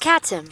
Katim.